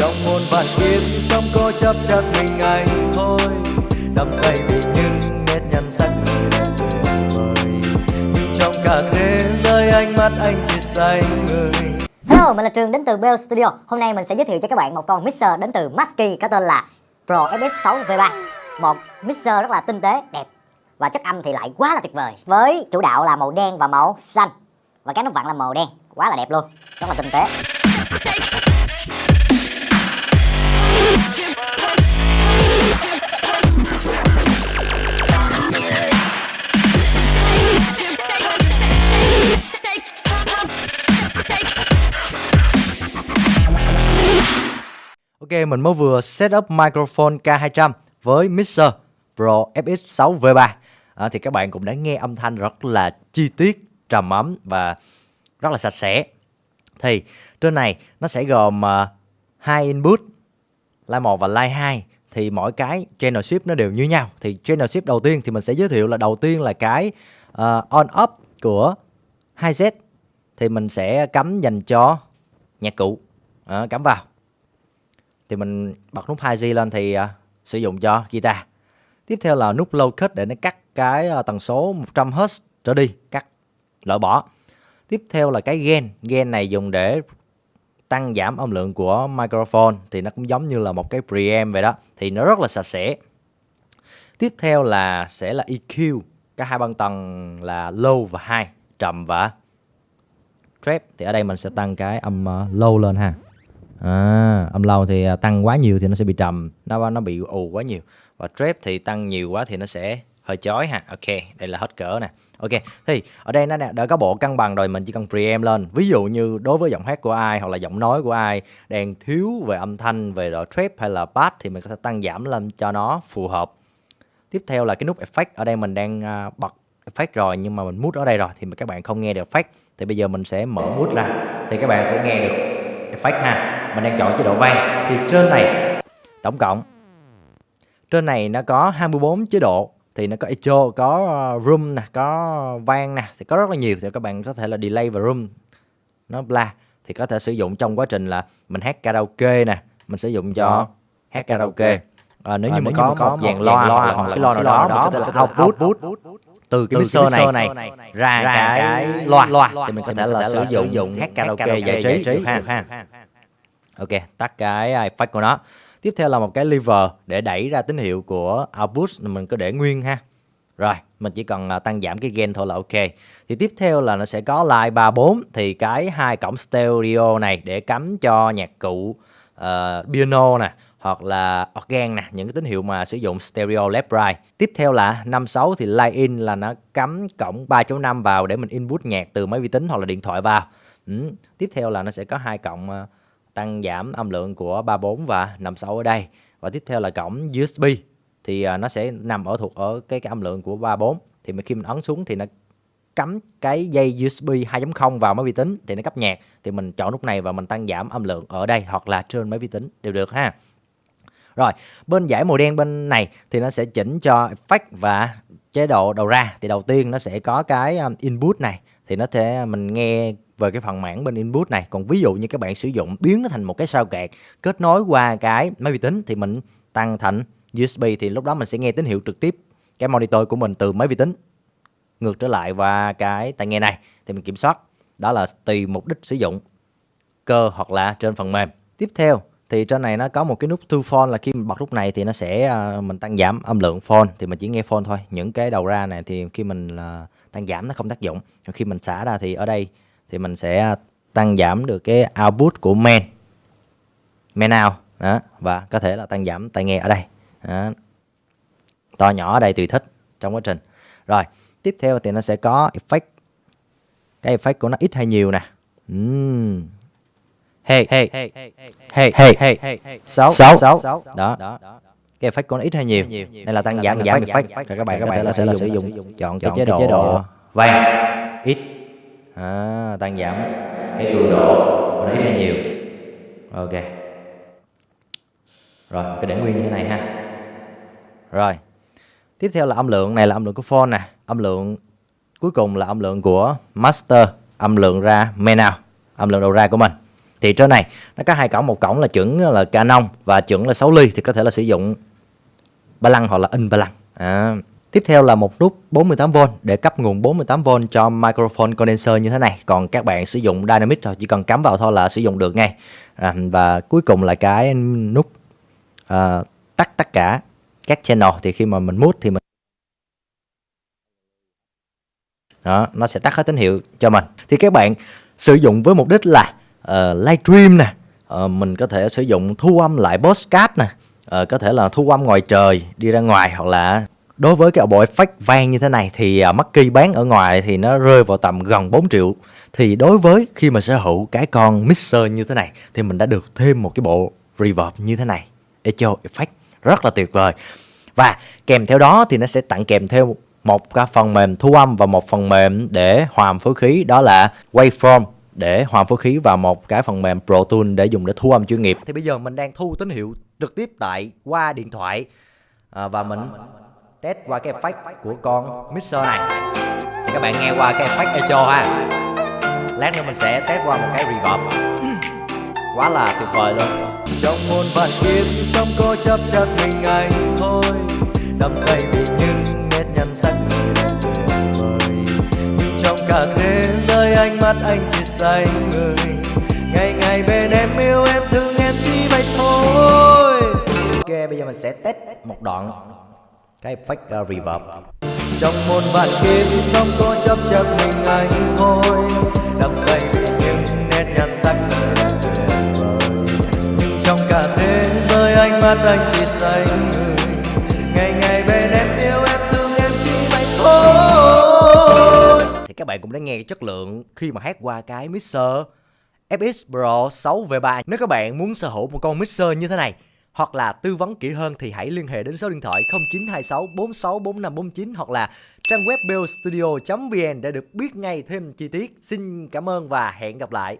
trong muôn vạn kiếp sống có chấp chắc mình anh thôi đắm say vì những nét nhăn sắc người vời nhưng trong cả thế giới ánh mắt anh chỉ say người Hello, mình là Trường đến từ Bell Studio. Hôm nay mình sẽ giới thiệu cho các bạn một con mixer đến từ Masky có tên là Pro FX6 V3. Một mixer rất là tinh tế, đẹp và chất âm thì lại quá là tuyệt vời. Với chủ đạo là màu đen và màu xanh và cái nút vặn là màu đen, quá là đẹp luôn, rất là tinh tế. Ok, mình mới vừa set up microphone K200 với mixer Pro FX6 V3 à, Thì các bạn cũng đã nghe âm thanh rất là chi tiết, trầm ấm và rất là sạch sẽ. Thì trên này nó sẽ gồm à, uh, 2 input. Line 1 và Line 2 Thì mỗi cái channel shift nó đều như nhau. Thì channel shift đầu tiên thì mình sẽ giới thiệu là đầu tiên là cái uh, on off của 2Z Thì mình sẽ cắm dành cho nhạc cụ. À, Cắm vào. Thì mình bật nút 2G lên thì uh, sử dụng cho guitar. Tiếp theo là nút low cut để nó cắt cái uh, tần số 100Hz trở đi, cắt loại bỏ. Tiếp theo là cái gain, gain này dùng để tăng giảm âm lượng của microphone thì nó cũng giống như là một cái preamp vậy đó, thì nó rất là sạch sẽ. Tiếp theo là sẽ là EQ, cả hai băng tầng là low và high, trầm và trap. Thì ở đây mình sẽ tăng cái âm ờ, low lên ha à, âm low thì à, tăng quá nhiều thì nó sẽ bị trầm nó nó bị ù quá nhiều và trap thì tăng nhiều quá thì nó sẽ hơi chói ha. Ok, đây là hết cỡ nè. Ok, thì ở đây nó đã có bộ cân bằng rồi, mình chỉ cần preamp lên. Ví dụ như đối với giọng hát của ai hoặc là giọng nói của ai đang thiếu về âm thanh, về độ trap hay là bass thì mình có thể tăng giảm lên cho nó phù hợp. Tiếp theo là cái nút effect. Ở đây mình đang à, bật effect rồi nhưng mà mình mút ở đây rồi thì các bạn không nghe được effect. Thì bây giờ mình sẽ mở mút ra thì các bạn sẽ nghe được effect ha. Mình đang chọn chế độ vang. Thì trên này, tổng cộng, trên này nó có 24 chế độ thì nó có echo có ờ, room nè có vang nè thì có rất là nhiều thì các bạn có thể là delay và room. Nó bla thì có thể sử dụng trong quá trình là mình hát karaoke nè mình sử dụng cho hát karaoke. À, nếu như à, mà có, có một dàn loa, loa hoặc là cái loa nào đó, đó mình có thể là output từ cái mixer này, này ra, ra cái loa, loa. Thì mình có thể là sử dụng hát karaoke giải trí được ha? Ok, tắt cái effect của nó. Tiếp theo là một cái lever để đẩy ra tín hiệu của output mình cứ để nguyên ha. Rồi, mình chỉ cần à, tăng giảm cái gain thôi là ok. Thì tiếp theo là nó sẽ có line 34 thì cái hai cổng stereo này để cắm cho nhạc cụ uh, piano nè hoặc là organ nè, những cái tín hiệu mà sử dụng stereo left right. Tiếp theo là 56 thì line in là nó cắm cổng 3.5 vào để mình input nhạc từ máy vi tính hoặc là điện thoại vào. Ừ. Tiếp theo là nó sẽ có hai cổng uh, tăng giảm âm lượng của 34 và 56 ở đây. Và tiếp theo là cổng USB thì à, nó sẽ nằm ở thuộc ở cái, cái âm lượng của 34 thì khi mình ấn xuống thì nó cắm cái dây USB 2.0 vào máy vi tính thì nó cấp nhạc. Thì mình chọn nút này và mình tăng giảm âm lượng ở đây hoặc là trên máy vi tính đều được ha. Rồi bên giải màu đen bên này thì nó sẽ chỉnh cho effect và chế độ đầu ra. Thì đầu tiên nó sẽ có cái à, input này thì nó sẽ à, mình nghe về cái phần mảng bên input này. Còn ví dụ như các bạn sử dụng biến nó thành một cái sao kẹt kết nối qua cái máy vi tính thì mình tăng thành USB thì lúc đó mình sẽ nghe tín hiệu trực tiếp cái monitor của mình từ máy vi tính ngược trở lại và cái tai nghe này. Thì mình kiểm soát đó là tùy mục đích sử dụng cơ hoặc là trên phần mềm. Tiếp theo thì trên này nó có một cái nút to phone là khi mình bật nút này thì nó sẽ uh, mình tăng giảm âm lượng phone. Thì mình chỉ nghe phone thôi. Những cái đầu ra này thì khi mình uh, tăng giảm nó không tác dụng. Còn khi mình xả ra thì ở đây thì mình sẽ tăng giảm được cái output của main main out đó và có thể là tăng giảm tai nghe ở đây. Đó. to nhỏ ở đây tùy thích trong quá trình. Rồi tiếp theo thì nó sẽ có effect. Cái effect của nó ít hay nhiều nè. Uhm. hey hey. Hey hey hey hey sáu sáu đó cái effect của nó ít hay nhiều. Đây là tăng giảm giảm effect. rồi các bạn có thể là sẽ là sử dụng chọn cái chế độ vang ít. À, tăng giảm. Cái cường độ nó ít hay nhiều. Ok. Rồi cái để nguyên như thế này ha. Rồi. Tiếp theo là âm lượng này là âm lượng của phone nè. Âm lượng cuối cùng là âm lượng của master. Âm lượng ra main out âm lượng đầu ra của mình. Thì trên này nó có hai cổng. Một cổng là chuẩn là Canon và chuẩn là 6 ly thì có thể là sử dụng ba lăng hoặc là in ba lăng à. Tiếp theo là một nút 48V để cấp nguồn 48V cho microphone condenser như thế này. Còn các bạn sử dụng Dynamic rồi chỉ cần cắm vào thôi là sử dụng được ngay. À, và cuối cùng là cái nút à, tắt tất cả các channel thì khi mà mình mút thì mình đó nó sẽ tắt hết tín hiệu cho mình thì các bạn sử dụng với mục đích là uh, livestream nè uh, mình có thể sử dụng thu âm lại podcast nè uh, có thể là thu âm ngoài trời đi ra ngoài hoặc là đối với cái bộ effect vang như thế này thì à, uh, Mackie bán ở ngoài thì nó rơi vào tầm gần 4 triệu. Thì đối với khi mà sở hữu cái con mixer như thế này thì mình đã được thêm một cái bộ reverb như thế này echo effect. Rất là tuyệt vời. Và kèm theo đó thì nó sẽ tặng kèm theo một cái phần mềm thu âm và một phần mềm để hòa phối khí đó là Waveform để hòa phối khí và một cái phần mềm Pro Tools để dùng để thu âm chuyên nghiệp. Thì bây giờ mình đang thu tín hiệu trực tiếp tại qua điện thoại à, và mình test qua cái effect của con mixer này. Thì các bạn nghe qua cái effect echo ha. Lát nữa mình sẽ test qua một cái reverb. Quá là tuyệt vời luôn. trong muôn vàn kiếp sống có chấp chặt mình anh thôi đắm say vì những nét nhăn sắc người tuyệt vời nhưng trong cả thế giới ánh mắt anh chỉ say người ngày ngày bên em yêu em thương em chỉ vậy thôi bây giờ mình sẽ test một đoạn cái effect uh, reverb. trong muôn vạn kiếp sống có chấp chắc mình anh thôi đắm say vì những nét nhăn sắc nhưng trong cả thế giới ánh mắt anh chỉ say người ngày ngày bên em yêu em thương em chỉ vậy thôi Thì các bạn cũng đã nghe cái chất lượng khi mà hát qua cái mixer FX Pro 6 V3. Nếu các bạn muốn sở hữu một con mixer như thế này hoặc là tư vấn kỹ hơn thì hãy liên hệ đến số điện thoại 0926 46 4549 hoặc là trang web bellstudio.vn để được biết ngay thêm chi tiết. Xin cảm ơn và hẹn gặp lại.